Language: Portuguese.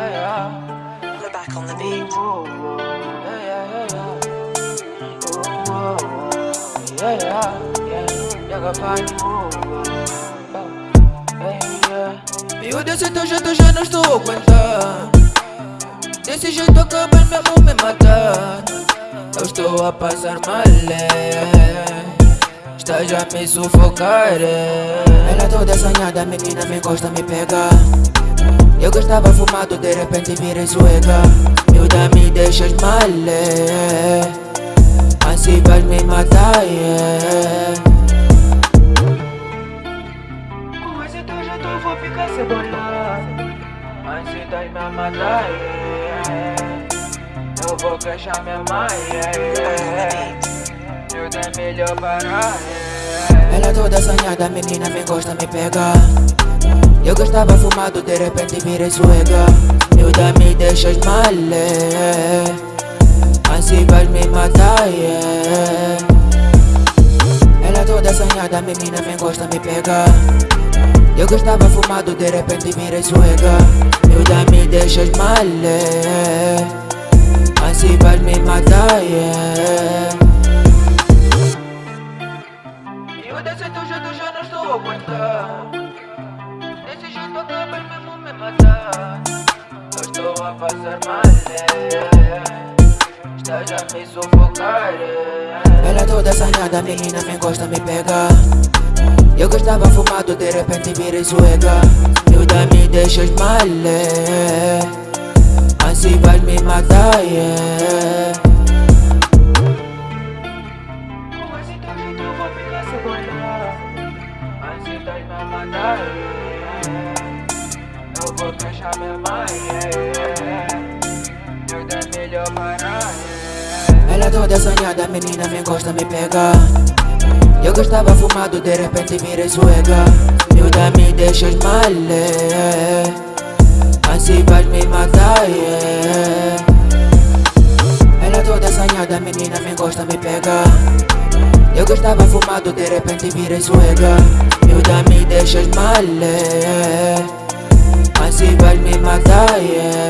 We're back on the beat. Eu desse teu jeito já não estou a aguentar Desse jeito acabas mesmo me matar Eu estou a passar mal é. Estás a me sufocar é. Ela toda assanhada, menina me gosta me pegar Eu que estava fumado, de repente vira suega Miúda me deixas mal é. Assim vais me matar é. Eu vou ficar cebola Mas se dá me matar é. Eu vou queixar minha mãe é. Miúda é melhor parar é. Ela toda assanhada, menina me gosta me pegar Eu que estava fumado, de repente virei suega Miúda me deixas mal é. Assim vais me matar é. Ela toda assanhada, menina me gosta me pegar Eu que estava fumado, de repente virei suega Miúda me deixas mal é. Assim vais me matar é. Eu desse teu jeito já não estou a aguentar Acabas mesmo me matar Eu estou a passar mal é. Estás a me sufocar é. Ela toda assanhada, menina me gosta me pegar Eu que estava fumado, de repente virei suega Miúda me deixas mal é. Assim vais me matar é. Eu ficar cebola Assim vais me matar é. Vou fechar minha mãe é. Miúda é melhor parar é. Ela toda assanhada, menina me gosta me pegar Eu que estava fumado, de repente virei suega Miúda me deixas mal é. Assim vais me matar é. Ela toda assanhada, menina me gosta me pegar Eu que estava fumado, de repente virei suega Miúda me deixas mal é. Yeah.